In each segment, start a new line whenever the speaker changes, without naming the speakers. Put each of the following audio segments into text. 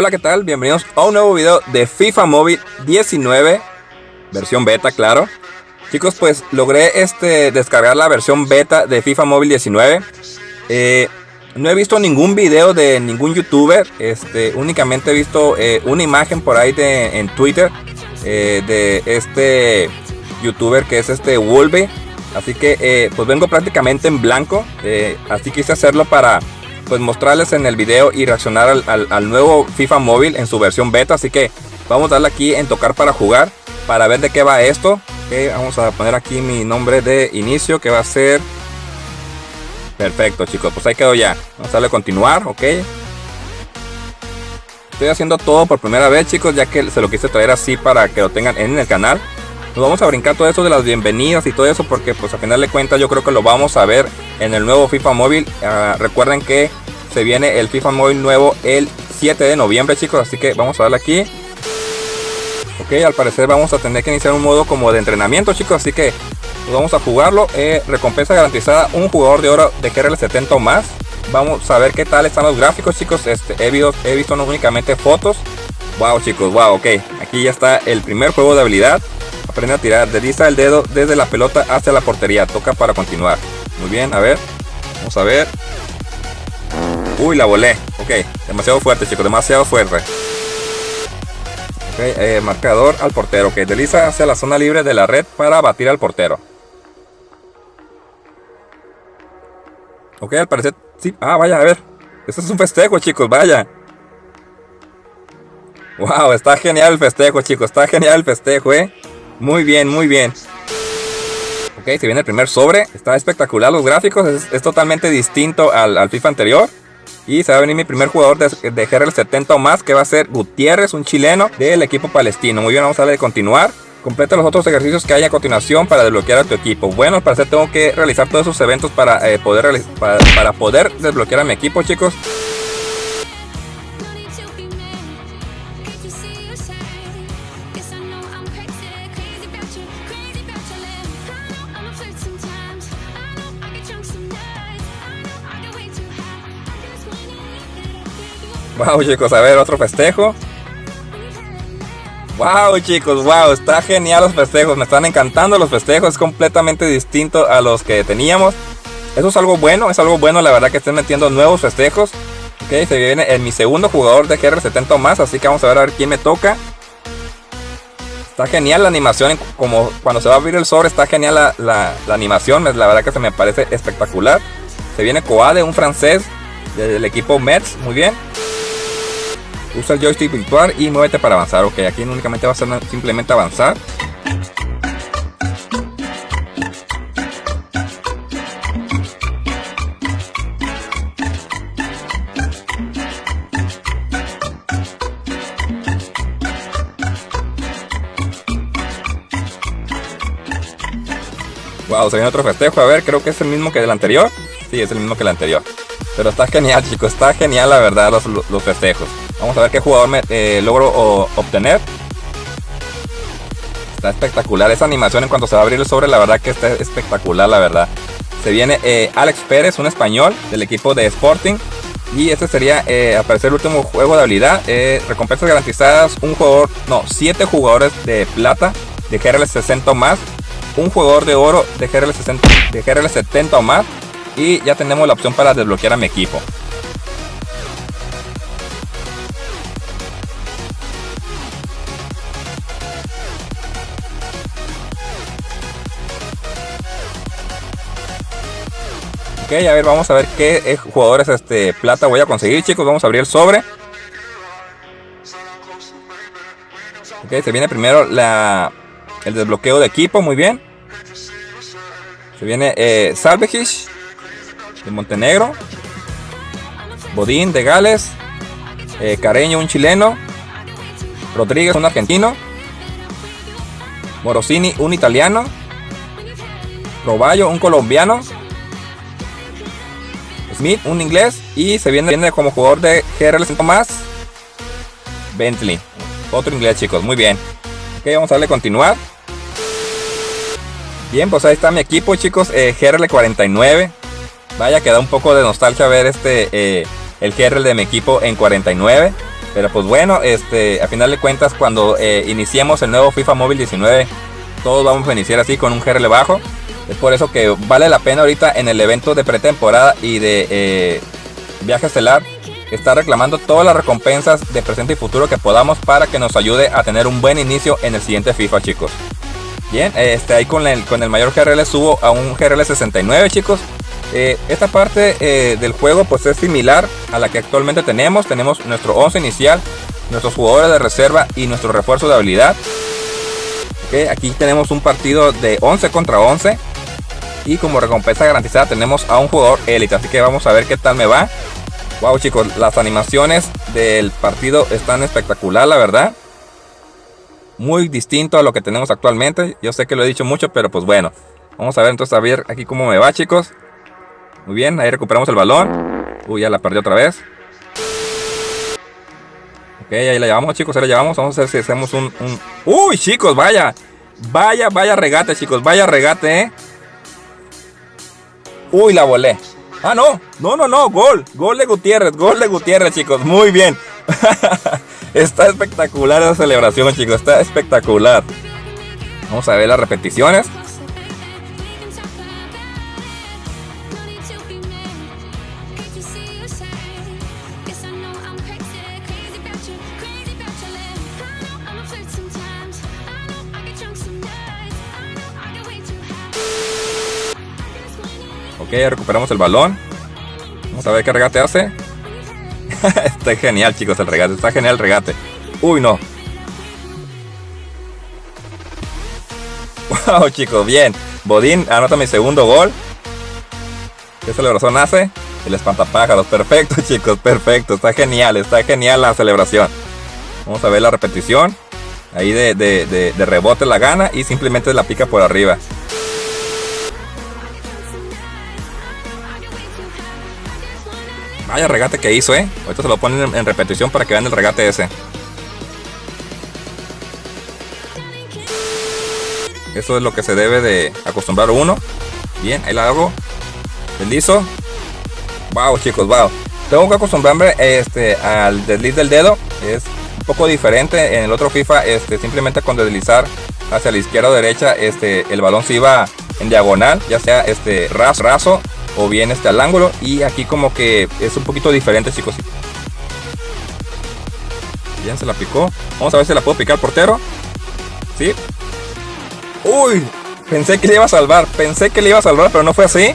Hola, ¿qué tal? Bienvenidos a un nuevo video de FIFA Móvil 19, versión beta, claro. Chicos, pues logré este, descargar la versión beta de FIFA Móvil 19. Eh, no he visto ningún video de ningún youtuber, este, únicamente he visto eh, una imagen por ahí de, en Twitter eh, de este youtuber que es este Wolve. Así que pues vengo prácticamente en blanco, así quise hacerlo para pues mostrarles en el video y reaccionar al, nuevo FIFA móvil en su versión beta. Así que vamos a darle aquí en tocar para jugar, para ver de qué va esto. vamos a poner aquí mi nombre de inicio que va a ser... Perfecto chicos, pues ahí quedó ya. Vamos a darle a continuar, ok. Estoy haciendo todo por primera vez chicos, ya que se lo quise traer así para que lo tengan en el canal. Nos vamos a brincar todo eso de las bienvenidas y todo eso porque pues a final de cuentas yo creo que lo vamos a ver en el nuevo FIFA móvil. Ah, recuerden que se viene el FIFA móvil nuevo el 7 de noviembre chicos, así que vamos a darle aquí. Ok, al parecer vamos a tener que iniciar un modo como de entrenamiento chicos, así que pues, vamos a jugarlo. Eh, recompensa garantizada, un jugador de oro de GRL 70 o más. Vamos a ver qué tal están los gráficos chicos, este, he, visto, he visto no únicamente fotos. Wow chicos, wow, ok, aquí ya está el primer juego de habilidad. Aprende a tirar, desliza el dedo desde la pelota hacia la portería, toca para continuar. Muy bien, a ver, vamos a ver. Uy, la volé. Ok, demasiado fuerte, chicos, demasiado fuerte. Ok, eh, marcador al portero. Ok, desliza hacia la zona libre de la red para batir al portero. Ok, al parecer... Sí, ah, vaya, a ver. Esto es un festejo, chicos, vaya. Wow, está genial el festejo, chicos. Está genial el festejo, eh. Muy bien, muy bien. Ok, se viene el primer sobre. Está espectacular los gráficos. Es, totalmente distinto al, al FIFA anterior. Y se va a venir mi primer jugador de, de GRL 70 o más, que va a ser Gutiérrez, un chileno del equipo palestino. Muy bien, vamos a darle de continuar. Completa los otros ejercicios que hay a continuación para desbloquear a tu equipo. Bueno, para hacer tengo que realizar todos esos eventos para, eh, poder, para poder desbloquear a mi equipo, chicos. Wow chicos, a ver otro festejo. Wow chicos, wow, está genial los festejos, me están encantando los festejos, es completamente distinto a los que teníamos. Eso es algo bueno, es algo bueno la verdad que estén metiendo nuevos festejos. Ok, se viene en mi segundo jugador de GR70 más, así que vamos a ver a ver quién me toca. Está genial la animación, como cuando se va a abrir el sobre, está genial la, la animación, la verdad que se me parece espectacular. Se viene Coade, un francés del equipo Mets, muy bien. Usa el joystick virtual y muévete para avanzar. Ok, aquí únicamente va a simplemente avanzar. Wow, se viene otro festejo. A ver, creo que es el mismo que el anterior. Sí, es el mismo que el anterior. Pero está genial, chicos. Está genial, la verdad, los, los festejos. Vamos a ver qué jugador me, eh, logro obtener. Está espectacular esa animación en cuanto se va a abrir el sobre. La verdad que está espectacular, la verdad. Se viene eh, Alex Pérez, un español del equipo de Sporting. Y este sería, eh, aparecer el último juego de habilidad. recompensas garantizadas, un jugador, no, 7 jugadores de plata de GRL 60 o más. Un jugador de oro de GRL, 60, de GRL 70 o más. Y ya tenemos la opción para desbloquear a mi equipo. Ok, a ver, vamos a ver qué eh, jugadores este, plata voy a conseguir, chicos. Vamos a abrir el sobre. Ok, se viene primero la, el desbloqueo de equipo, muy bien. Se viene eh, de Montenegro. Bodín de Gales. Eh, Careño, un chileno. Rodríguez, un argentino. Morosini, un italiano. Roballo, un colombiano. Smith, un inglés. Y se viene, como jugador de GRL 5 más. Bentley. Otro inglés, chicos. Muy bien. Ok, vamos a darle continuar. Bien, pues ahí está mi equipo, chicos. Eh, GRL 49. Vaya, queda un poco de nostalgia ver este. Eh, el GRL de mi equipo en 49. Pero pues bueno, este, a final de cuentas cuando eh, iniciemos el nuevo FIFA Móvil 19, todos vamos a iniciar así con un GRL bajo. Es por eso que vale la pena ahorita en el evento de pretemporada y de eh, viaje estelar estar reclamando todas las recompensas de presente y futuro que podamos para que nos ayude a tener un buen inicio en el siguiente FIFA chicos. Bien, este, ahí con el, con el mayor GRL subo a un GRL 69 chicos. Eh, esta parte eh, del juego pues es similar a la que actualmente tenemos. Tenemos nuestro 11 inicial, nuestros jugadores de reserva y nuestro refuerzo de habilidad. aquí tenemos un partido de 11 contra 11. Y como recompensa garantizada tenemos a un jugador élite. Así que vamos a ver qué tal me va. Wow chicos, las animaciones del partido están espectacular la verdad. Muy distinto a lo que tenemos actualmente. Yo sé que lo he dicho mucho, pero pues bueno. Vamos a ver entonces a ver aquí cómo me va chicos. Muy bien, ahí recuperamos el balón. Uy, ya la perdió otra vez. Ok, ahí la llevamos, chicos, ahí la llevamos. Vamos a ver si hacemos un, Uy, chicos, vaya. Vaya, vaya regate, chicos. Vaya regate, ¿eh? Uy, la volé. Ah, no. No, no, no. Gol. Gol de Gutiérrez. Gol de Gutiérrez, chicos. Muy bien. Está espectacular esa celebración, chicos. Está espectacular. Vamos a ver las repeticiones. Ok, recuperamos el balón. Vamos a ver qué regate hace. está genial, chicos, el regate. Está genial el regate. Uy, no. Wow, chicos, bien. Bodín anota mi segundo gol. ¿Qué celebración hace? El espantapájaros. Perfecto, chicos, perfecto. Está genial, está genial la celebración. Vamos a ver la repetición. Ahí de, de rebote la gana y simplemente la pica por arriba. Vaya regate que hizo, eh. Ahorita se lo ponen en, repetición para que vean el regate ese. Eso es lo que se debe de acostumbrar uno. Bien, ahí la hago. Deslizo. Wow, chicos, wow. Tengo que acostumbrarme este, al desliz del dedo. Es un poco diferente. En el otro FIFA, este, simplemente con deslizar hacia la izquierda o derecha, este, el balón se iba en diagonal, ya sea este ras, raso o bien este al ángulo y aquí como que es un poquito diferente chicos. Bien se la picó. Vamos a ver si la puedo picar portero. Sí. Uy pensé que le iba a salvar pensé que le iba a salvar pero no fue así.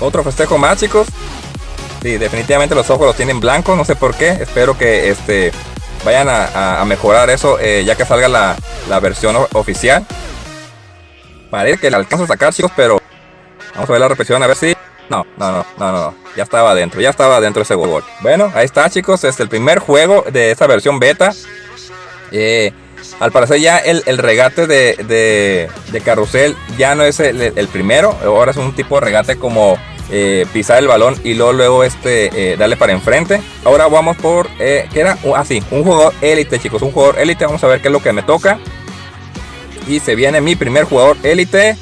Otro festejo más chicos. Sí definitivamente los ojos los tienen blancos no sé por qué. Espero que este vayan a, mejorar eso eh, ya que salga la, la versión oficial. Parece que le alcanzo a sacar chicos pero Vamos a ver la repetición, a ver si... No, no, no, no, no, ya estaba adentro, ya estaba dentro ese gol. Bueno, ahí está chicos, es el primer juego de esta versión beta. Eh, al parecer ya el, regate de, de, carrusel ya no es el, primero, ahora es un tipo de regate como eh, pisar el balón y luego, luego este, eh, darle para enfrente. Ahora vamos por, que era así, un jugador élite chicos, un jugador élite, vamos a ver qué es lo que me toca. Y se viene mi primer jugador élite.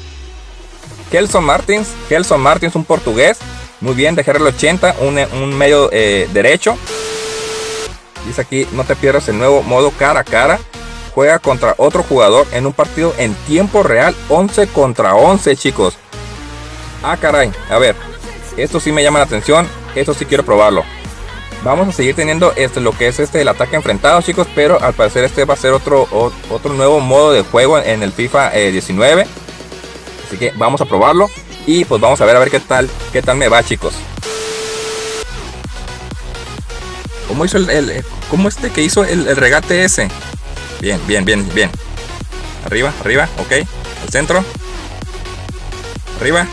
Kelson Martins. Kelson Martins, un portugués. Muy bien, de el 80, un, medio eh, derecho. Dice aquí, no te pierdas el nuevo modo cara a cara. Juega contra otro jugador en un partido en tiempo real, 11 contra 11, chicos. Ah, caray, a ver, esto sí me llama la atención, esto sí quiero probarlo. Vamos a seguir teniendo este, lo que es este el ataque enfrentado, chicos, pero al parecer este va a ser otro, otro nuevo modo de juego en el FIFA 19. Así que vamos a probarlo y pues vamos a ver a ver qué tal, qué tal me va, chicos. ¿Cómo hizo el, cómo este que hizo el, regate ese? Bien, bien, bien, bien. Arriba, arriba, ok. Al centro. Arriba.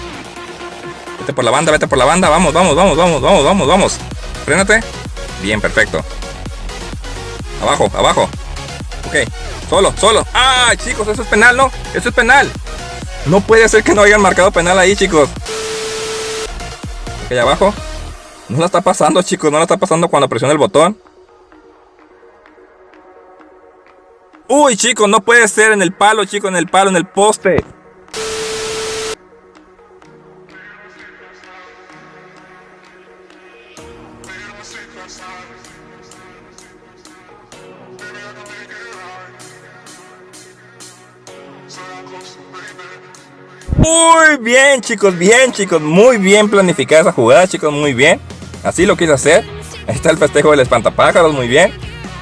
Vete por la banda, vete por la banda. Vamos, vamos, vamos, vamos, vamos, vamos, vamos. Frénate. Bien, perfecto. Abajo, abajo. Ok. Solo, solo. ¡Ah, chicos! Eso es penal, ¿no? Eso es penal. No puede ser que no hayan marcado penal ahí, chicos. Ok, abajo. No la está pasando, chicos. No la está pasando cuando presiona el botón. Uy, chicos, no puede ser en el palo, chicos, en el palo, en el poste. Muy bien chicos, bien chicos, muy bien planificada esa jugada chicos, muy bien. Así lo quise hacer. Está el festejo del espantapájaros, muy bien.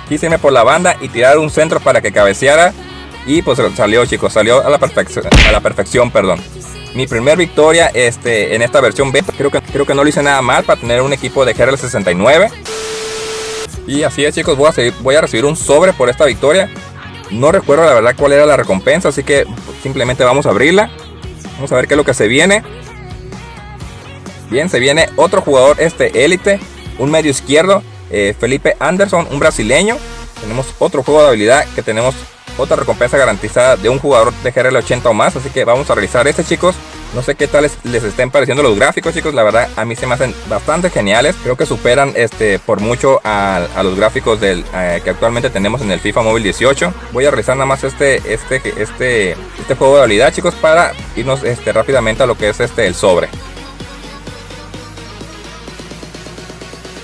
Quise irme por la banda y tirar un centro para que cabeceara. Y pues salió chicos, salió a la perfección, a la perfección, perdón. Mi primer victoria este, en esta versión beta, creo que, creo que no lo hice nada mal para tener un equipo de GRL 69. Y así es chicos, voy a, voy a recibir un sobre por esta victoria. No recuerdo la verdad cuál era la recompensa, así que simplemente vamos a abrirla. Vamos a ver qué es lo que se viene. Bien, se viene otro jugador este élite, un medio izquierdo, eh, Felipe Anderson, un brasileño. Tenemos otro juego de habilidad que tenemos otra recompensa garantizada de un jugador de GRL 80 o más. Así que vamos a realizar este chicos. No sé qué tal les, estén pareciendo los gráficos chicos. La verdad a mí se me hacen bastante geniales. Creo que superan este por mucho a, los gráficos del, eh, que actualmente tenemos en el FIFA Mobile 18. Voy a realizar nada más este, este, este, este juego de habilidad chicos para irnos este, rápidamente a lo que es este el sobre.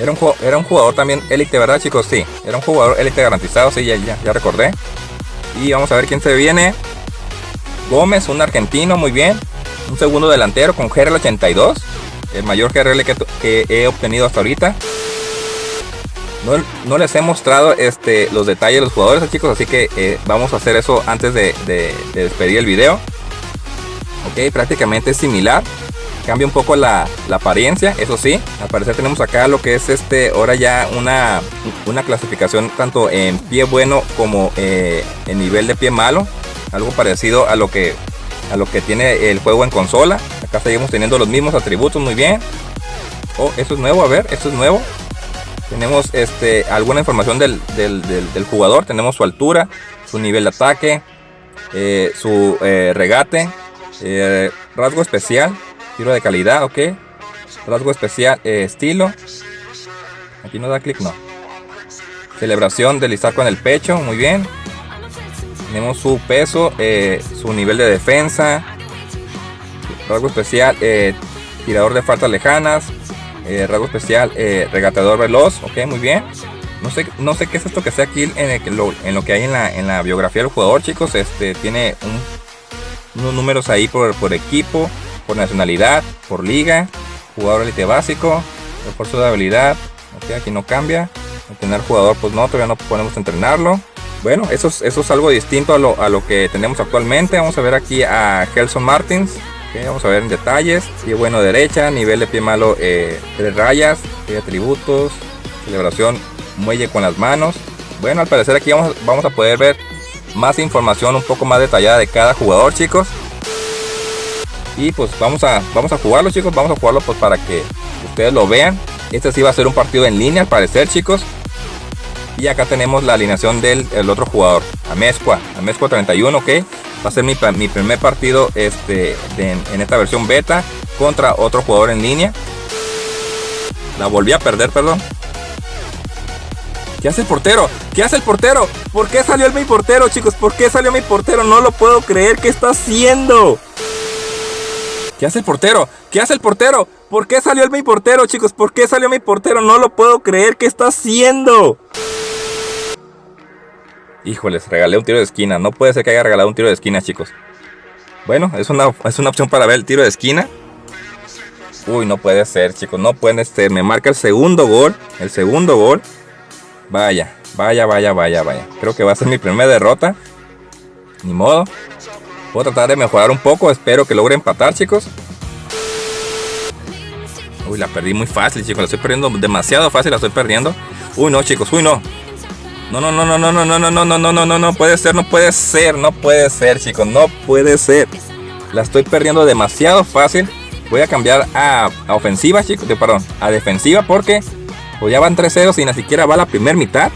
Era un, era un jugador también élite, ¿verdad chicos? Sí, era un jugador élite garantizado, sí, ya, ya, ya recordé. Y vamos a ver quién se viene. Gómez, un argentino, muy bien. Un segundo delantero con GRL 82. El mayor GRL que, he obtenido hasta ahorita. No, les he mostrado este, los detalles de los jugadores, chicos. Así que eh, vamos a hacer eso antes de, despedir el video. Ok, prácticamente es similar. Cambia un poco la, apariencia, eso sí. Al parecer tenemos acá lo que es este, ahora ya una, una clasificación tanto en pie bueno como eh, en nivel de pie malo. Algo parecido a lo que a lo que tiene el juego en consola. Acá seguimos teniendo los mismos atributos, muy bien. Oh, eso es nuevo, a ver, esto es nuevo. Tenemos este, alguna información del, jugador. Tenemos su altura, su nivel de ataque, eh, su eh, regate, rasgo especial, Tiro de calidad, ok. Rasgo especial, eh, estilo. Aquí no da clic, no. Celebración del con el pecho, muy bien. Tenemos su peso, eh, su nivel de defensa. Rasgo especial, eh, tirador de faltas lejanas. rasgo especial, regateador veloz, ok, muy bien. No sé, no sé qué es esto que sea aquí en, en lo que hay en la, biografía del jugador, chicos. Este tiene unos números ahí por, equipo por nacionalidad, por liga, jugador élite básico, refuerzo de habilidad, aquí no cambia, tener jugador pues no, todavía no podemos entrenarlo. Bueno, eso es, eso es algo distinto a lo, a lo que tenemos actualmente. Vamos a ver aquí a Gelson Martins. vamos a ver en detalles. Pie bueno derecha, nivel de pie malo eh, tres rayas, atributos, celebración, muelle con las manos. Bueno, al parecer aquí vamos, a poder ver más información un poco más detallada de cada jugador, chicos. Y pues vamos a, vamos a jugarlo chicos, vamos a jugarlo pues para que ustedes lo vean. Este sí va a ser un partido en línea al parecer chicos. Y acá tenemos la alineación del otro jugador, Amezcua, Amezcua 31, ok. Va a ser mi, primer partido este, en esta versión beta contra otro jugador en línea. La volví a perder, perdón. ¿Qué hace el portero? ¿Qué hace el portero? ¿Por qué salió el mi portero, chicos? ¿Por qué salió mi portero? No lo puedo creer. ¿Qué está haciendo? ¿Qué hace el portero? ¿Qué hace el portero? ¿Por qué salió el mi portero, chicos? ¿Por qué salió mi portero? No lo puedo creer. ¿Qué está haciendo? Híjoles, regalé un tiro de esquina. No puede ser que haya regalado un tiro de esquina, chicos. Bueno, es una, es una opción para ver el tiro de esquina. Uy, no puede ser, chicos. No puede ser. Me marca el segundo gol. El segundo gol. Vaya, vaya, vaya, vaya, vaya. Creo que va a ser mi primera derrota. Ni modo. Voy a tratar de mejorar un poco. Espero que logre empatar, chicos. Uy, la perdí muy fácil, chicos. La estoy perdiendo demasiado fácil. La estoy perdiendo. Uy, no, chicos. Uy, no. No, no, no, no, no, no, no, no, no, no, no, no, no, no puede ser, no puede ser, no puede ser, chicos, no puede ser. La estoy perdiendo demasiado fácil. Voy a cambiar a, ofensiva, chicos, de, perdón, a defensiva porque pues ya van 3 0 y ni siquiera va la primera mitad.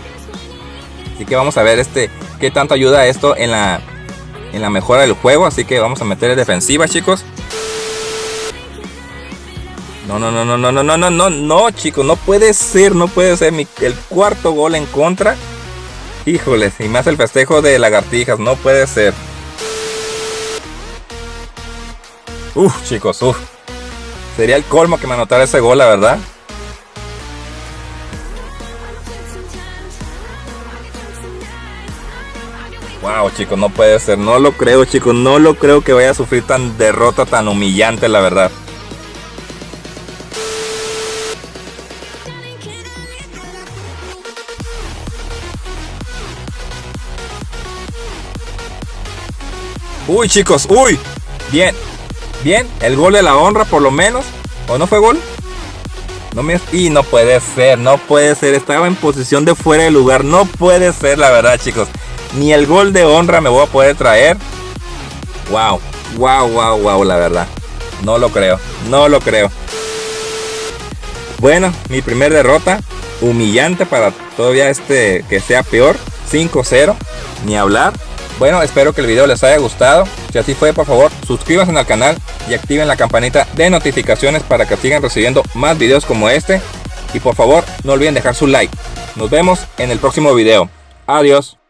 Así que vamos a ver este qué tanto ayuda esto en la en la mejora del juego. Así que vamos a meter defensiva, chicos. No, no, no, no, no, no, no, no, no, no, chicos. No puede ser, no puede ser. el cuarto gol en contra. Híjoles, y más el festejo de lagartijas, no puede ser. Uf, chicos, uf. Sería el colmo que me anotara ese gol, la verdad. Wow, chicos, no puede ser. No lo creo, chicos. No lo creo que vaya a sufrir tan derrota tan humillante, la verdad. Uy, chicos, uy. Bien. Bien, el gol de la honra por lo menos. ¿O no fue gol? No me... Y no puede ser, no puede ser. Estaba en posición de fuera de lugar. No puede ser, la verdad, chicos. Ni el gol de honra me voy a poder traer. Wow, wow, wow, wow, la verdad. No lo creo, no lo creo. Bueno, mi primer derrota. Humillante para todavía este que sea peor. 5-0. Ni hablar. Bueno, espero que el video les haya gustado. Si así fue, por favor, suscríbanse al canal y activen la campanita de notificaciones para que sigan recibiendo más videos como este. Y por favor, no olviden dejar su like. Nos vemos en el próximo video. Adiós.